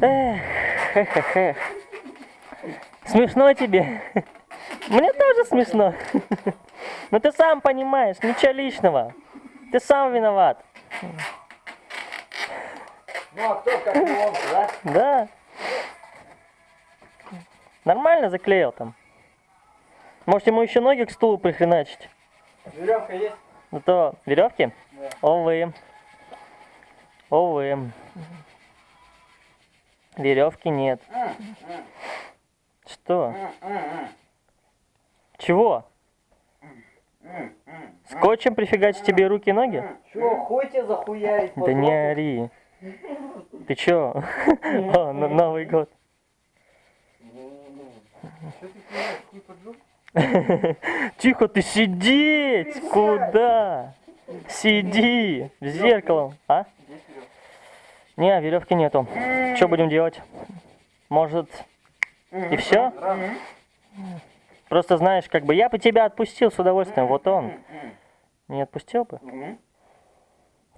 Эх. Смешно тебе? Мне тоже смешно. Но ты сам понимаешь, ничего личного. Ты сам виноват. Ну а кто как не он, да? Да. Нормально заклеил там. Может ему еще ноги к стулу прихреначить? Веревка есть? Ну то веревки? Да. Овы. Овы. Веревки нет. Что? Чего? Скотчем прифигачить тебе руки и ноги? Чего, тебе захуярить? Да не ори. Ты чё? О, на- Новый год. Тихо ты сидеть! Куда? Сиди! В зеркало. А? Не, веревки нету. Что будем делать? Может, и все? Просто знаешь, как бы я бы тебя отпустил с удовольствием. Вот он. Не отпустил бы?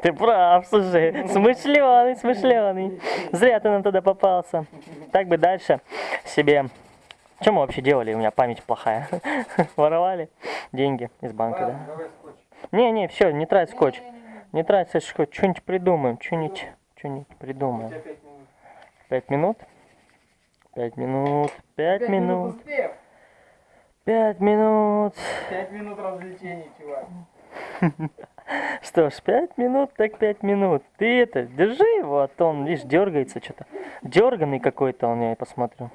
Ты прав, слушай. Смышленый, смышленый. Зря ты нам туда попался. Так бы дальше себе... Что мы вообще делали? У меня память плохая. Воровали деньги из банка, да? Не-не, все, не трать скотч. Не трать скотч. Что-нибудь придумаем. Что-нибудь что-нибудь придумаем. пять минут. Пять минут? Пять минут. Пять минут. Пять минут. Развлечений, чувак. Что ж, пять минут, так пять минут. Ты это, держи его, а то он, видишь, дергается что-то. Дерганный какой-то он, я посмотрю.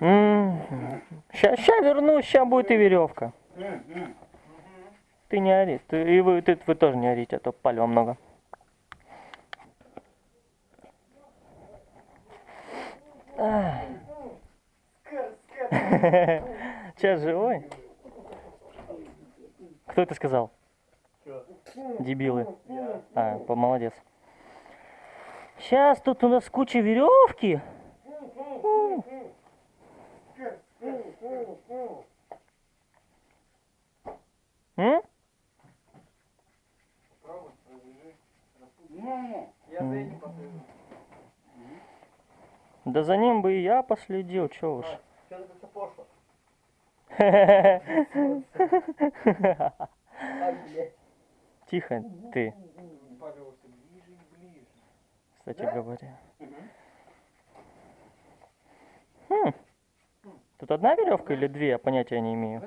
Сейчас, сейчас вернусь, сейчас будет и веревка. Ты не ори, ты, и вы, ты, вы тоже не орите, а то палева много. Сейчас живой? Кто это сказал? Дебилы. А, молодец. Сейчас тут у нас куча веревки. М? Я за этим послежу. Да за ним бы и я последил, чё уж. Пошло? Тихо ты, кстати говоря. Хм. Тут одна веревка или две, я понятия не имею.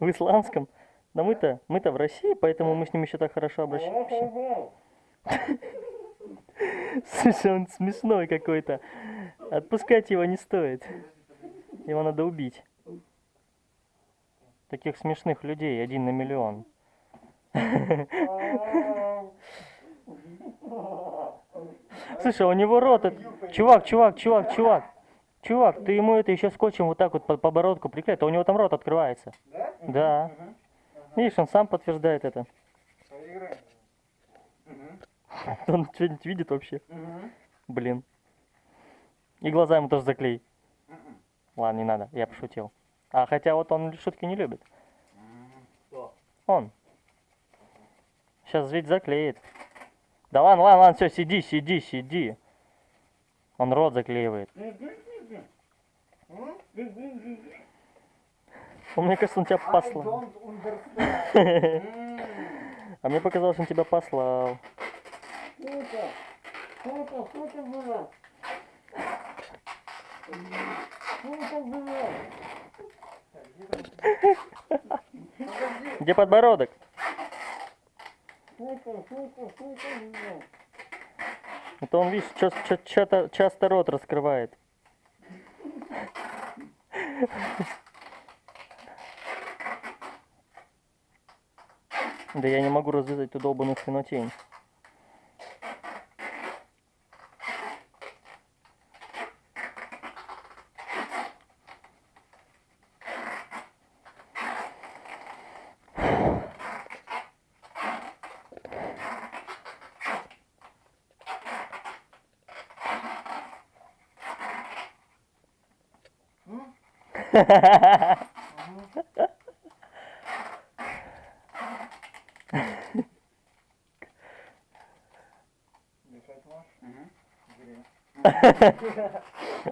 В исландском. Да мы-то, мы-то в России, поэтому мы с ним еще так хорошо обращаемся. Слушай, он смешной какой-то. Отпускать его не стоит. Его надо убить. Таких смешных людей один на миллион. Слушай, у него рот... от- Чувак, чувак, чувак, чувак. Чувак, ты ему это еще скотчем вот так вот по подбородку приклеить, а у него там рот открывается. Да? Да. Видишь, он сам подтверждает это. Поиграем. Он что-нибудь видит вообще? Блин. И глаза ему тоже заклей. Ладно, не надо, я пошутил. А хотя вот он шутки не любит. Он. Сейчас ведь заклеит. Да ладно, ладно, ладно, все, сиди, сиди, сиди. Он рот заклеивает. Он, мне кажется, он тебя I послал. А мне показалось, он тебя послал. Сука была! Сука была! Подожди, Где подбородок? сука, сука, сука была! Это он, видишь, чё- чё-то часто рот раскрывает. Да я не могу развязать эту долбаную хренотень.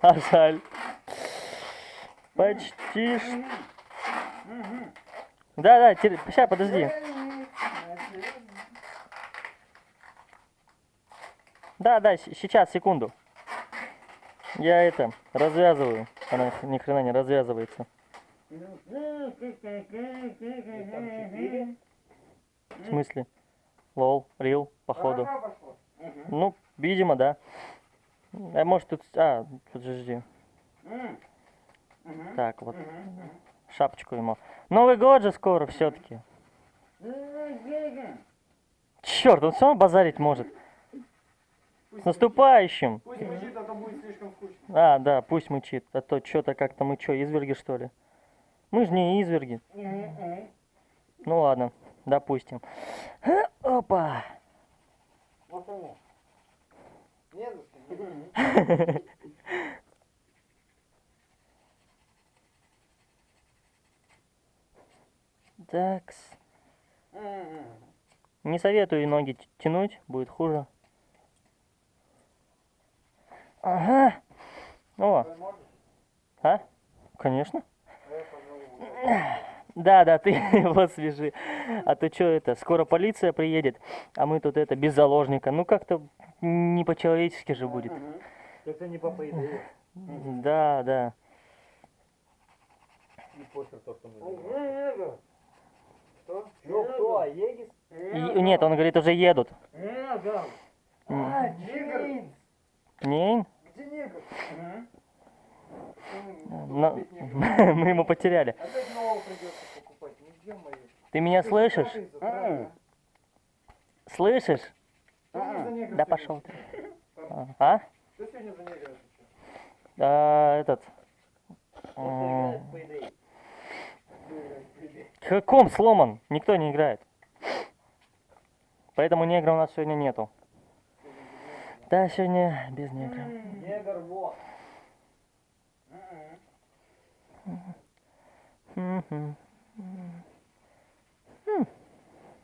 А жаль. Почти. Да, да, сейчас, подожди. Да, да, сейчас, секунду. Я это развязываю. Она ни хрена не развязывается. В смысле? Лол, рил, походу. Ну, видимо, да. А может тут... А, подожди. Так, вот шапочку ему. Новый год же скоро все-таки. Черт, он все равно базарить может. Пусть С наступающим! Пусть мучит, а то будет слишком скучно. А, да, пусть мычит. А то что-то как-то мы что, изверги что ли? Мы же не изверги. Ну ладно, допустим. Опа! Вот оно. Не за что. Такс. Мгм. Не советую ноги тянуть, будет хуже. Ага. О, Ты а? Конечно. А Да, да, ты его свяжи. А то что это, скоро полиция приедет, а мы тут это, без заложника. Ну как-то не по-человечески же будет. Это не по идее. Да, да. И похер то, что мы. Что? Ну кто, Егис? И- нет, он говорит, уже едут. Егор. М. А, Егор. Не? Негр? Мгм. На- Мы ему потеряли. Опять нового придется покупать. Нигде мои. Ты меня слышишь? Слышишь? Да пошел ты. А? А? Кто сегодня за негра отвечает? А, этот. каком сломан? Никто не играет. Поэтому негра у нас сегодня нету. Да, сегодня без негра. Негр вот.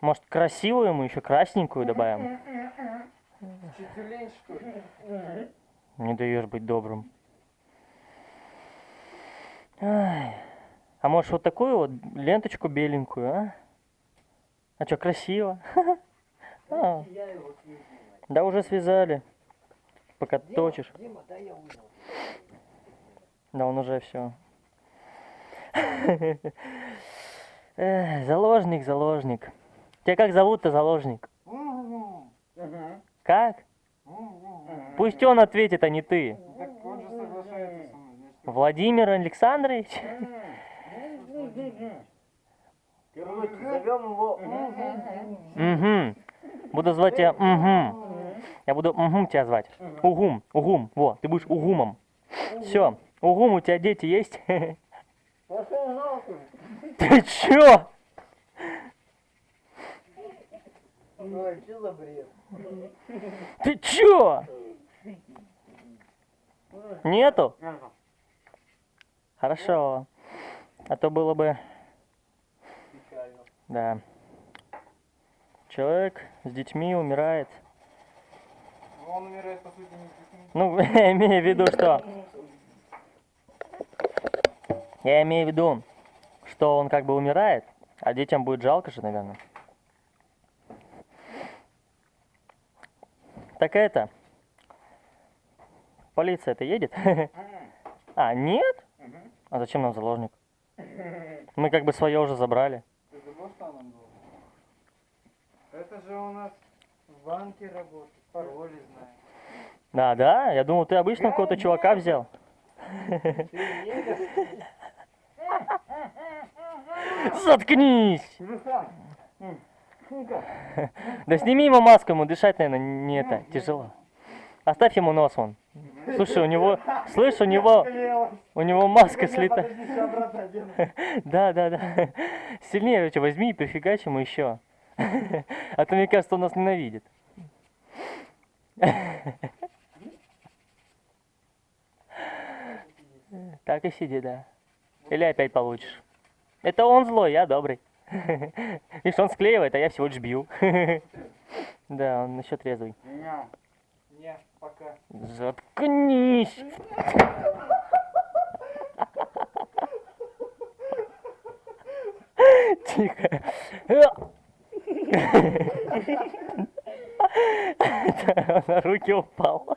Может, красивую ему еще красненькую добавим? Не даешь быть добрым. Ай. А может вот такую вот ленточку беленькую, а? А что, красиво? А, да уже связали. Пока Дима, точишь. Дима, да я. Да он уже все. Заложник, заложник. Тебя как зовут-то заложник? Как? Пусть он ответит, а не ты. Так он же соглашается со мной. значит, Владимир Александрович? Короче, зовем его. Угу. Буду звать тебя Угу. Я буду Угум тебя звать. Угум, Угум. Во, ты будешь Угумом. Все. Угум, у тебя дети есть? Ты чё? Ой, что за бред? Ты чё? Нету? Ага. Хорошо. А то было бы, Печально. да. Человек с детьми умирает. Он умирает, по сути, не. Ну, я имею в виду, что... Я имею в виду, что он как бы умирает, а детям будет жалко же, наверное. Так это... Полиция-то едет? А, нет? А зачем нам заложник? Мы как бы свое уже забрали. Ты забыл, что нам было? Это же у нас в банке работает, пароли знает. Да, да, я думал, ты обычно какого-то чувака взял. Заткнись! Телефон. Да сними ему маску, ему дышать, наверное, не это, тяжело. Оставь ему нос вон. Слушай, у него, слышь, у него, у него маска одену. Да, да, да. Сильнее возьми и прифигачь ему еще. А то мне кажется, он нас ненавидит. Так и сиди, да. Или опять получишь. Это он злой, я добрый. Видишь, он склеивает, а я всего лишь бью. Да, он еще трезвый. Не, пока. Заткнись. Тихо. На руки упал.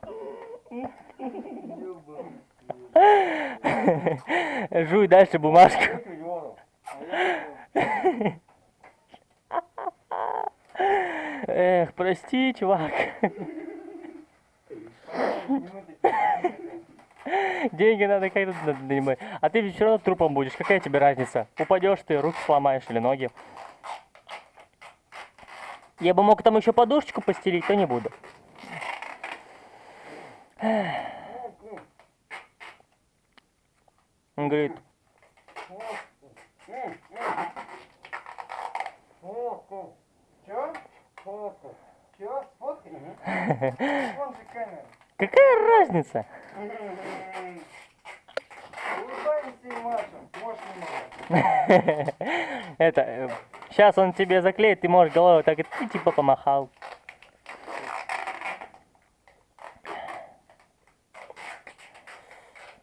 Жуй дальше бумажку. Эх, прости, чувак. Деньги надо как-то нанимать. А ты все равно трупом будешь. Какая тебе разница? Упадешь ты, руки сломаешь или ноги. Я бы мог там еще подушечку постелить, то не буду. Он говорит, какая разница? Это, сейчас он тебе заклеит, ты можешь головой так и типа помахал.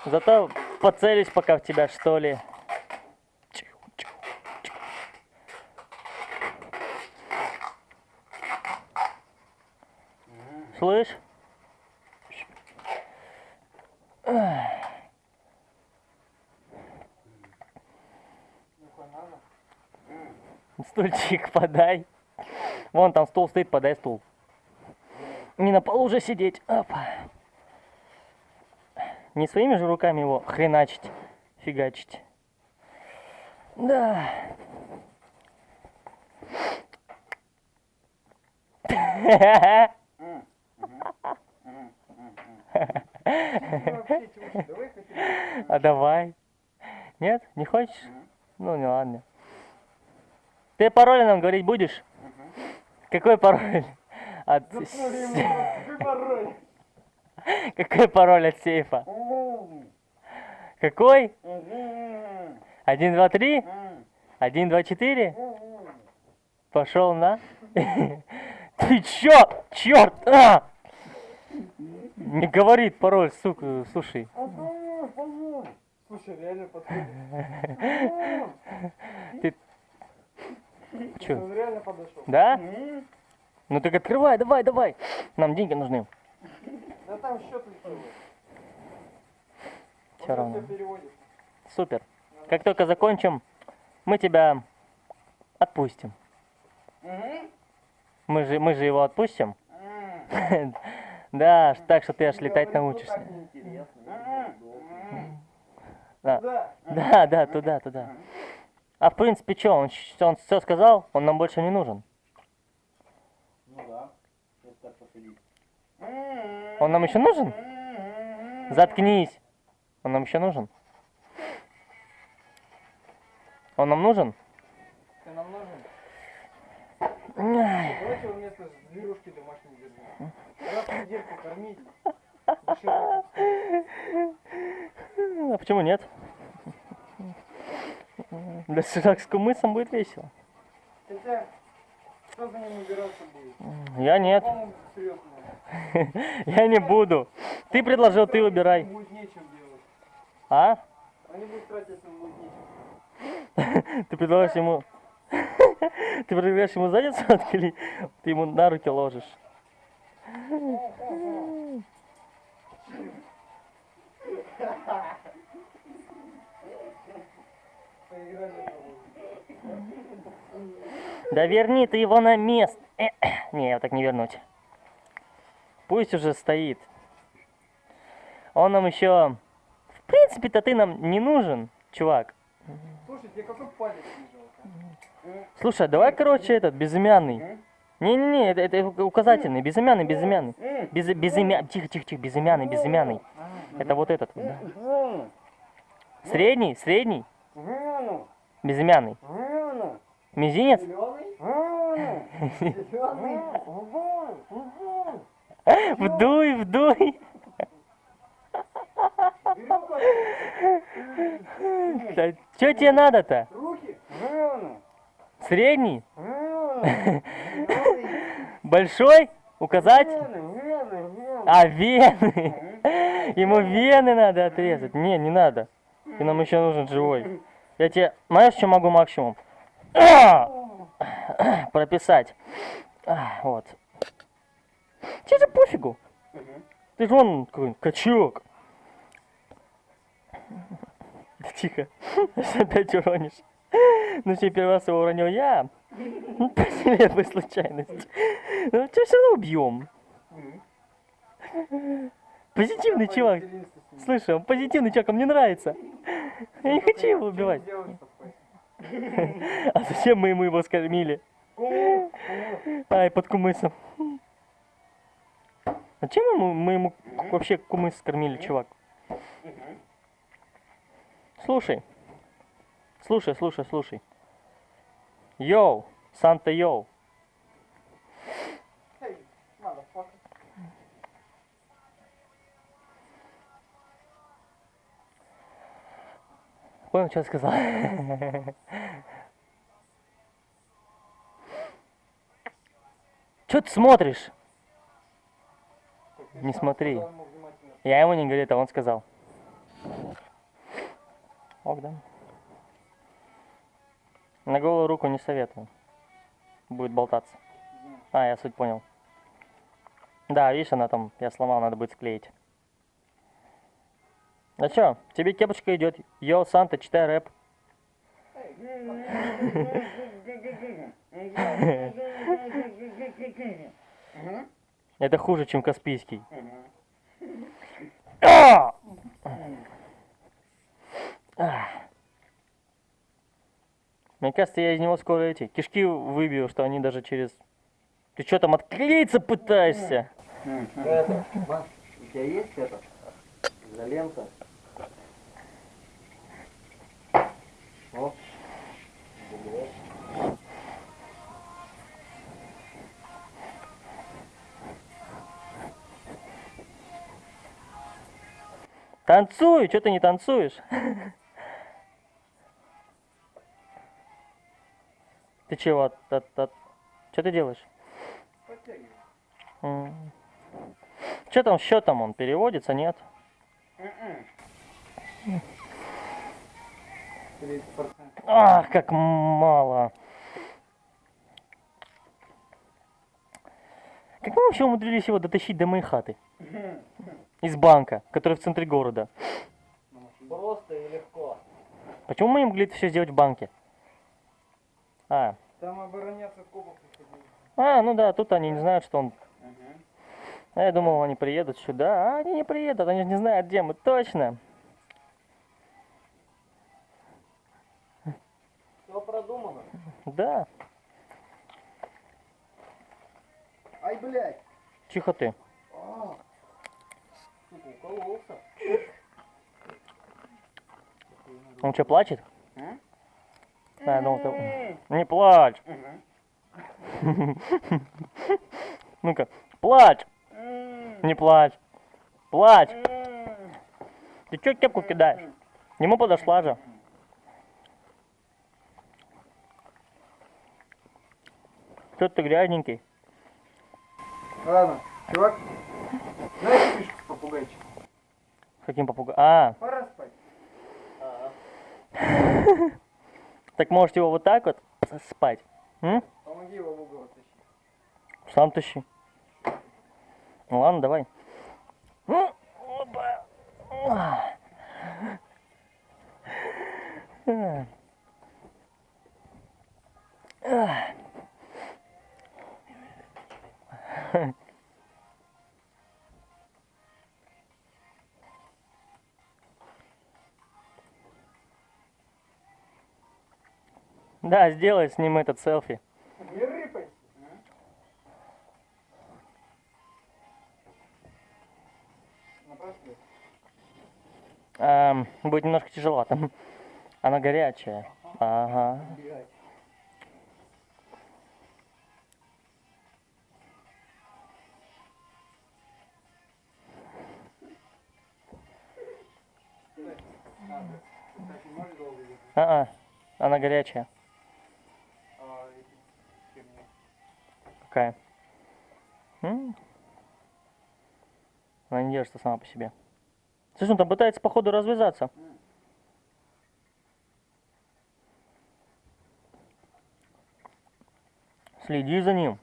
Зато поцелюсь пока в тебя, что ли. Подай. Вон там стул стоит, подай стул. Не на полу уже сидеть. Опа. Не своими же руками его хреначить, фигачить. Да. А давай. Нет, не хочешь? Ну, не ладно. Ты пароль нам говорить будешь? Какой пароль? От... Да какой пароль. Какой пароль от сейфа? Какой? Один, два, три? Один, два, четыре? Пошел на. Ты чё? Черт! А! Не говорит пароль, сука, слушай. Слушай, реально подходит. Ты Он реально подошел. Да? Ну так открывай, давай, давай. Нам деньги нужны. Да там счет лицевой. Равно. Все переводит. Супер. Как только закончим, мы тебя отпустим. Мы же, мы же его отпустим. Да, так что ты аж летать научишься. Да. да, да, туда, туда. А в принципе, что, он, он все сказал, он нам больше не нужен. Ну да. Если так посудить. Он нам еще нужен? Заткнись. Он нам еще нужен? Он нам нужен? Ты нам нужен? Ай, Давайте его вместо зверушки домашней держим. Раз в недельку кормить. А почему нет? Для с кумысом будет весело. Хотя, кто за ним убираться будет? Я нет. Я не буду. Ты предложил, ты выбирай. А? Они будут тратить, если им будет нечем. Ты предлагаешь ему... Ты предлагаешь ему задницу отклеить, ты ему на руки ложишь. Поиграли с тобой. Да верни ты его на место. Э, Не, я вот так не вернуть. Пусть уже стоит. Он нам еще... В принципе-то ты нам не нужен, чувак. Слушай, тебе какой палец не? Слушай, а давай, короче, этот, безымянный. Не-не-не, это, это указательный, безымянный, безымянный. Без, безымя... Тихо, тихо, тихо, безымянный, безымянный. Это вот этот, да. Средний, средний, безымянный. Мизинец? Вдуй, вдуй. Что тебе надо-то? Руки? Средний? Большой? Указатель? А, вены! Ему вены надо отрезать. Не, не надо. Ты нам еще нужен живой. Я тебе, знаешь, что могу максимум? Прописать. Вот. Тебе же пофигу. Ты же он какой качок. Тихо. Опять уронишь. Ну, че первый раз его уронил я. Ну, По нелепой случайности. Ну, тебя все равно убьем. Позитивный чувак. Слышь, он позитивный чувак, он мне нравится. Я не хочу его убивать. А зачем мы ему его скормили? Ай, под кумысом. А чем ему, мы ему вообще кумыс скормили, чувак? Слушай. Слушай, слушай, слушай. Йоу, Санта Йоу. Понял, что я сказал? Что ты смотришь? Не смотри. Я ему не говорю, это он сказал. Ок, да. На голую руку не советую. Будет болтаться. А, я суть понял. Да, видишь, она там, я сломал, надо будет склеить. А чё, тебе кепочка идет. Йоу, Санта, читай рэп. Это хуже, чем Каспийский. А! А. Мне кажется, я из него скоро эти кишки выбью, что они даже через... Ты что там отклеиться пытаешься? Маш, у тебя есть это? Изолента? О. Бугров. Танцуй, что ты не танцуешь? Ты чего? Что ты делаешь? Что там счетом он переводится, нет? 30%. Ах, как мало. Как мы вообще умудрились его дотащить до моей хаты? Из банка, который в центре города. Просто и легко. Почему мы не могли это все сделать в банке? А, Там обороняться кубок приходили. а, ну да, тут они не знают, что он... А я думал, они приедут сюда. А они не приедут, они же не знают, где мы. Точно. Все продумано. Да. Ай, блядь! Тихо ты. А, Сука, укололся. Он что, плачет? А, ну, ты- Не плачь. Ну-ка, плачь. Не плачь. Плачь. Ты чё кепку кидаешь? Ему подошла же. Что ты грязненький? Ладно, чувак. Знаешь фишку с попугайчиком? Каким попугай? А, Пора спать. так можете его вот так вот спать? М? Помоги его в угол оттащить. Сам тащи. Ну ладно, давай. Ну, опа. А. А. Да, сделай с ним этот селфи. Не рыпайся. Эм, будет немножко тяжеловато. Она горячая. Ага. Блядь. Долго ехать? А, она горячая. Какая? Она не держится сама по себе. Слышь, он там пытается, походу, развязаться. Следи за ним.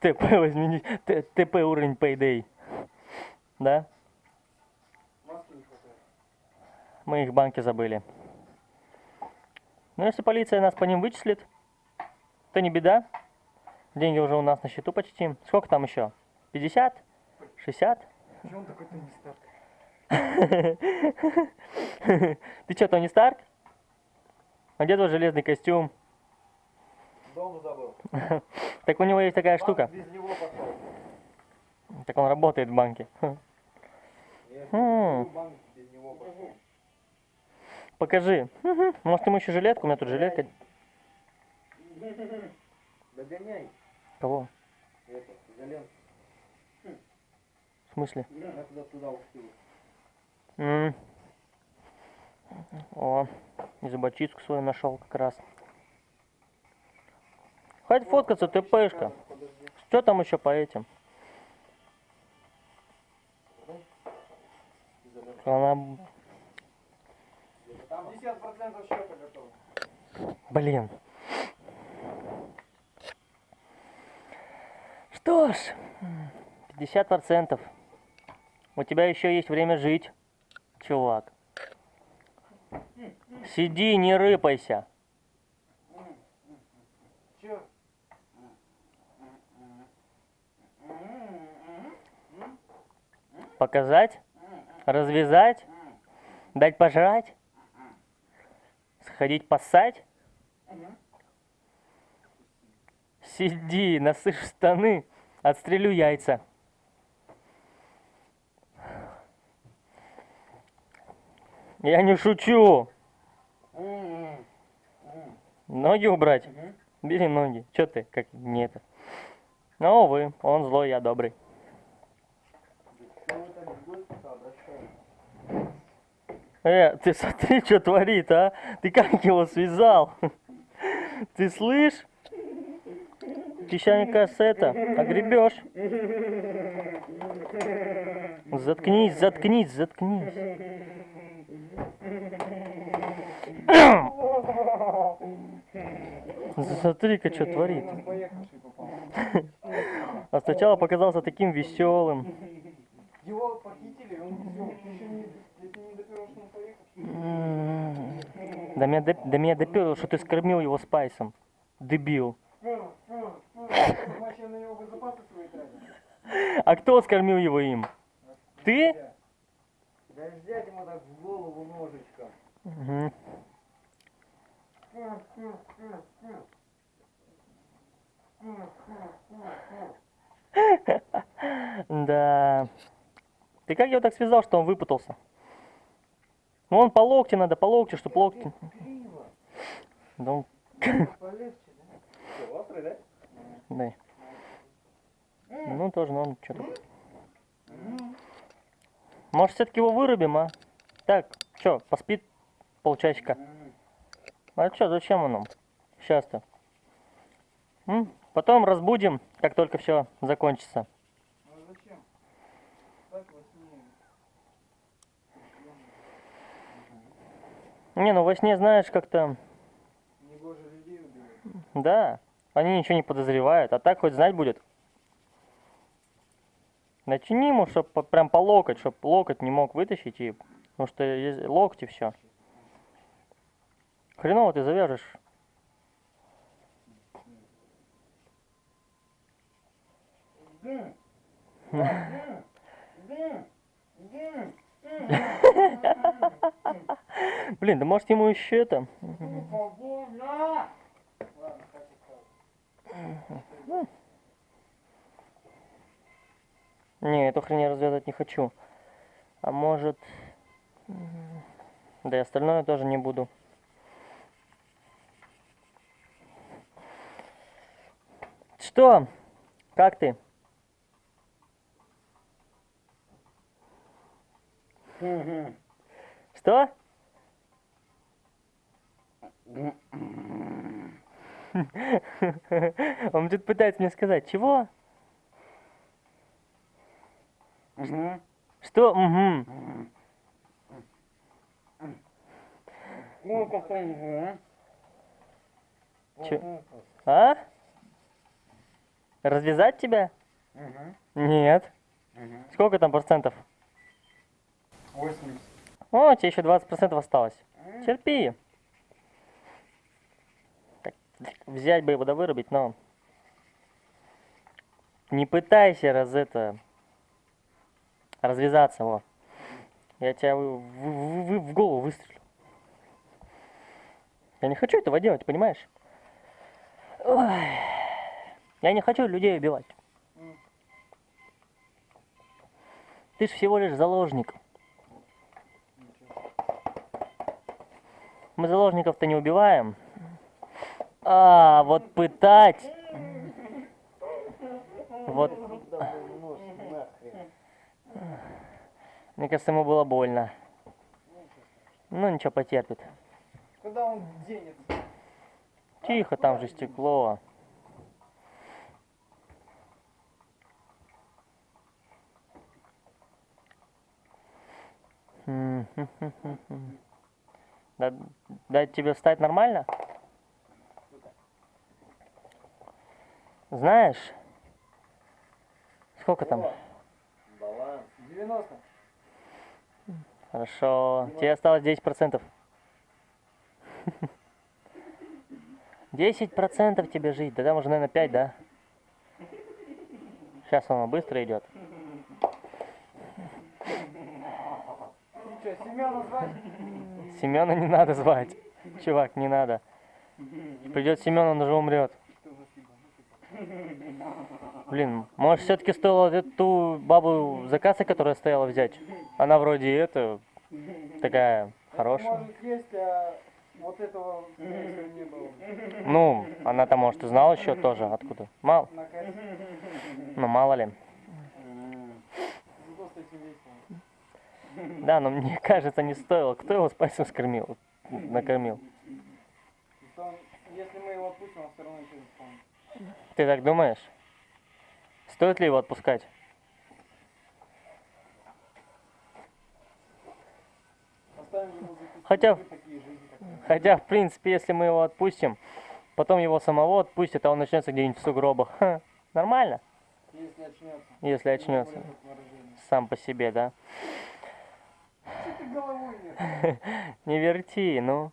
ТП возьми, ТП уровень Payday. Да? Маски не хватает. Мы их в банке забыли. Но если полиция нас по ним вычислит, то не беда. Деньги уже у нас на счету почти. Сколько там еще? 50? 60? Чего он такой Тони Старк? Ты что, Тони Старк? А где твой железный костюм? Дом забыл. Так у него есть такая штука. без него пошел. Так он работает в банке. Нет, М. банк без него пошел. Покажи. Может, ему еще жилетку? У меня тут жилетка. Догоняй. Кого? Это, изолент. В смысле? М. О, зубочистку свою нашел как раз. Хватит фоткаться, ТПшка. Подожди. Что там еще по этим? Она... 50% счета готово. Блин. Что ж, 50%. У тебя еще есть время жить, чувак. Сиди, не рыпайся. Показать? Развязать? Дать пожрать? Сходить поссать? Сиди, насышь штаны, отстрелю яйца. Я не шучу. Ноги убрать? Бери ноги. Че ты, как не это? Ну, вы, он злой, я добрый. Что вы так в гости-то обращаетесь? Э, ты смотри, что творит, а? Ты как его связал? Ты слышь? Ты сейчас, мне кажется, это, огребешь. Заткнись, заткнись, заткнись. Смотри-ка, что творит. А сначала показался таким веселым. Его похитили, он все, еще не, если не допер, что он поехавший. До меня, до меня доперло, что ты скормил его спайсом. Дебил. А кто скормил его им? Ты? Да взять ему так в голову ножичком. Да. Ты как его так связал, что он выпутался? Ну он по локте надо, по локте, чтобы локти... Да он... Полегче, да? Ну тоже, ну он что-то... Может все-таки его вырубим, а? Так, что, поспит полчасика? А что, зачем он нам? Сейчас-то. Потом разбудим, как только все закончится. Ну а зачем? Так во Не, ну во сне, знаешь, как-то... Да, они ничего не подозревают, а так хоть знать будет. Начини ему, чтоб по- прям по локоть, чтоб локоть не мог вытащить, и... потому что есть локти все. Хреново ты завяжешь. Блин, да может ему еще это... Не, эту хрень я развязать не хочу. А может... Да и остальное тоже не буду. Что? Как ты? Что? Он тут пытается мне сказать, чего? Угу. Что? Угу. Сколько там, Чё? А? Развязать тебя? Угу. Нет. Угу. Сколько там процентов? 80. О, тебе еще 20 процентов осталось. Терпи. Так, взять бы его да вырубить, но... Не пытайся раз это... Развязаться, во. Я тебя в, в- в- в голову выстрелю. Я не хочу этого делать, понимаешь? Ой. Я не хочу людей убивать. Ты же всего лишь заложник. Мы заложников-то не убиваем. А, вот пытать. Вот. Мне кажется, ему было больно. Ну, ничего, потерпит. Куда он денется? Тихо, там же стекло. М, хм, хм, хм, хм. Да- Дать тебе встать нормально? Знаешь, сколько там? Баланс. 90. Хорошо. Тебе осталось 10%. 10% тебе жить. Да там уже, наверное, 5, да? Сейчас оно быстро идет. Что, Семена звать? Семена не надо звать. Чувак, не надо. Придет Семен, он уже умрет. Блин, может все-таки стоило эту бабу заказа, которая стояла, взять? Она вроде это такая хорошая. Вот этого, не было. Ну, она там, может, и знала еще тоже, откуда. Мало. Ну, мало ли. Зато с этим весело. Да, но мне кажется, не стоило. Кто его с пальцем скормил? Накормил. Если мы его отпустим, он все равно ничего не вспомнит. Ты так думаешь? Стоит ли его отпускать? Хотя-. Хотя, в принципе, если мы его отпустим, потом его самого отпустят, а он начнется где-нибудь в сугробах. Ха, нормально, Если очнется. если очнется. Сам по себе, да? Ты головой? Не верти, ну.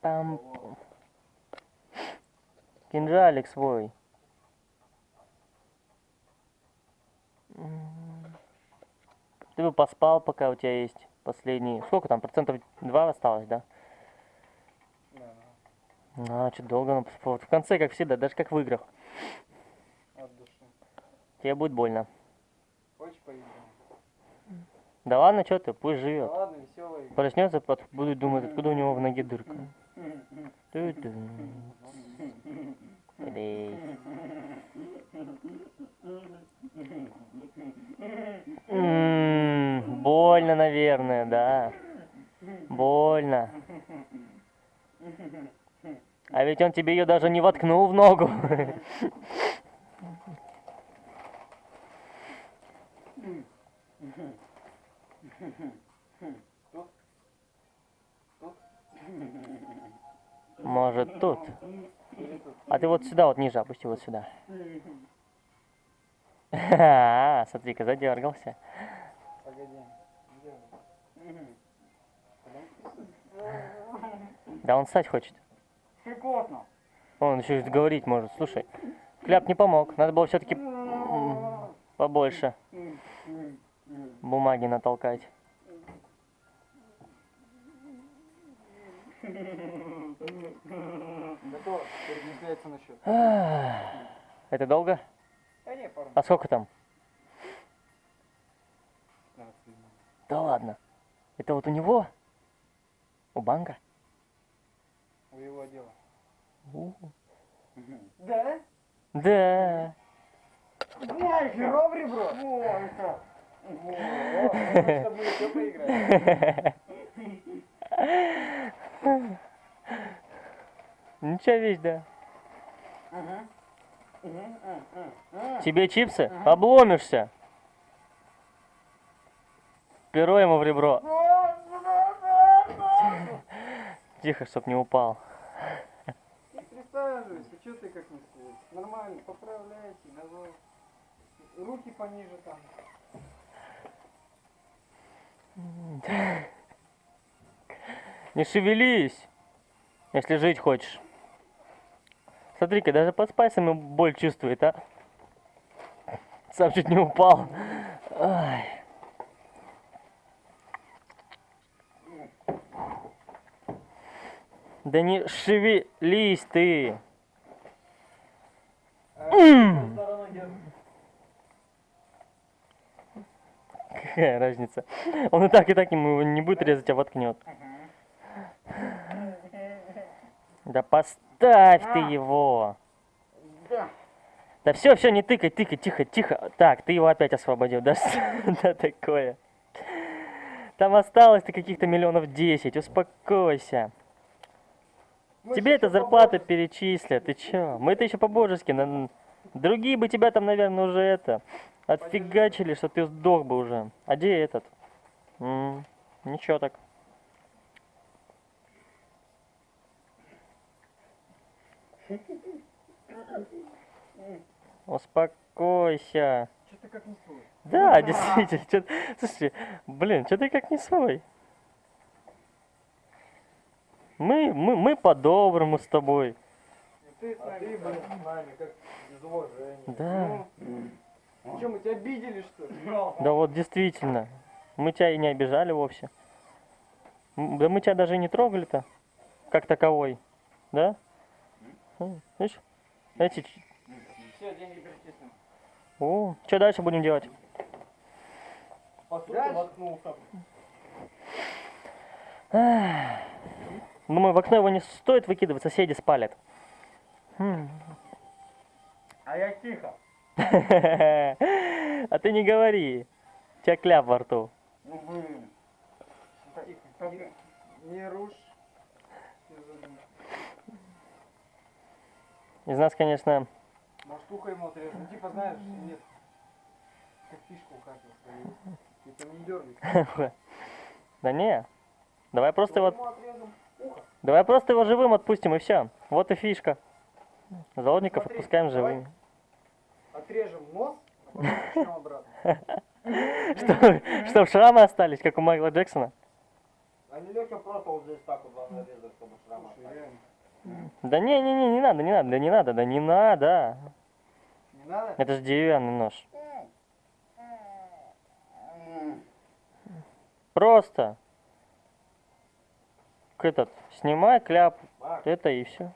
Там кинжалик свой. Ты бы поспал, пока у тебя есть последний. Сколько там? Процентов 2 осталось, да? Да. А, что долго надо поспать. Вот В конце, как всегда, даже как в играх. От души. Тебе будет больно. Хочешь поиграем? Да ладно, что ты, пусть Да живет. ладно, веселый. Проснется, пот- будет думать, откуда у него в ноге дырка. Ту-ту. Блей. М, Больно, наверное, да. Больно. А ведь он тебе ее даже не воткнул в ногу. Может тут. А ты вот сюда, вот ниже опусти, вот сюда. А, смотри-ка, задергался. Да он стать хочет. Он еще и говорить может. Слушай, кляп не помог. Надо было все-таки побольше бумаги натолкать. Счет. Это долго? А сколько там? 15 минут. Да ладно. Это вот у него? У банка? У его дела. Да? Да. Ой, херов ребро. Ничего вещь, да. Тебе чипсы? Обломишься. Перо ему в ребро. Тихо, чтоб не упал. Ты присаживайся, что ты как не стоишь? Нормально, поправляйте, давай. Руки пониже там. Не шевелись, если жить хочешь. Смотри-ка, даже под спайсами боль чувствует, а? Сам чуть не упал. Ай. Да не шевелись ты. Какая разница? Он и так, и так ему не будет резать, а воткнет. Да поставь ты его. Да. Все, все, не тыкай, тыкай, тихо, тихо. Так, ты его опять освободил. Да да такое? Там осталось-то каких-то миллионов десять. Успокойся. Мы Тебе ещё зарплата перечислят. Ты чё? Мы-то еще по-божески. на- Другие бы тебя там, наверное, уже это... Отфигачили, что ты сдох бы уже. А где этот? М, Ничего так. Успокойся. Что ты как не свой? Да, действительно. Слушай, блин, что ты как не свой? Мы, мы, мы по-доброму с тобой. И ты с А нами. ты, блин, с нами, как без уважения. Да. Ну, что, мы тебя обидели, что ли? Да вот действительно. Мы тебя и не обижали вовсе. Да мы тебя даже и не трогали-то, как таковой. Да? М, Видишь? Эти... Все, деньги перечислим. О, что дальше будем делать? По сути, Дальше? воткнулся. Думаю, в окно его не стоит выкидывать, соседи спалят. А я тихо. А ты не говори. У тебя кляп во рту. Тихо. Не, рушь. Из нас, конечно, Может, ухо ему отрежу. Ну, типа, знаешь, нет. Как фишку. Ты там не дергай. да не. Давай просто его, отрежем ухо. Давай просто его живым отпустим и все. Вот и фишка. Заложников Смотри, отпускаем живыми. Отрежем нос, а потом начнем обратно. Чтоб, чтоб шрамы остались, как у Майкла Джексона. А не легче просто вот здесь так вот вам нарезать, чтобы шрам Слушай, остался. реально. Да не, не, не, не надо, не надо, да не надо, да не надо. Не надо? Это же деревянный нож. Просто этот снимай кляп, Макс, это и все.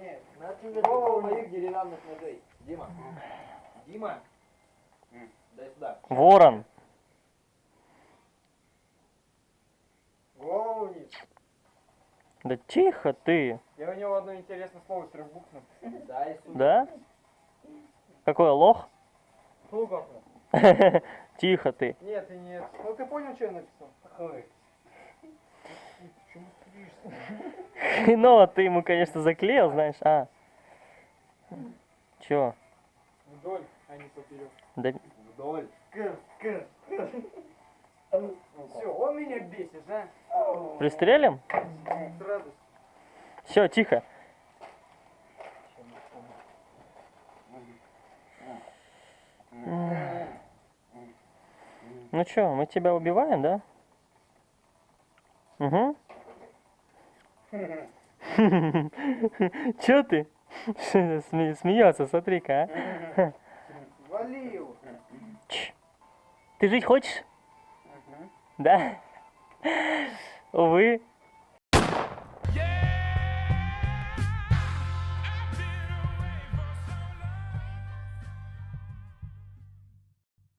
Нет. на тебе моих деревянных ножей. Дима. Дима. Дай сюда. Ворон. Голову вниз. Да тихо ты. Я у него одно интересное слово с трех букв написал. Дай сюда. Да? Какой лох? Лугов. Тихо ты. Нет, и нет. Ну ты понял, что я написал? Ой. Хреново ты ему, конечно, заклеил, знаешь. А. Чё? Вдоль, а не поперек. Да Вдоль. Кр, кр, Все, он меня бесит, а? пристрелим? С радостью. Все, тихо. Ну чё, мы тебя убиваем, да? Угу. Чё ты? Сме- Смеется, смотри-ка, а. Вали его. Ты жить хочешь? Да? Увы.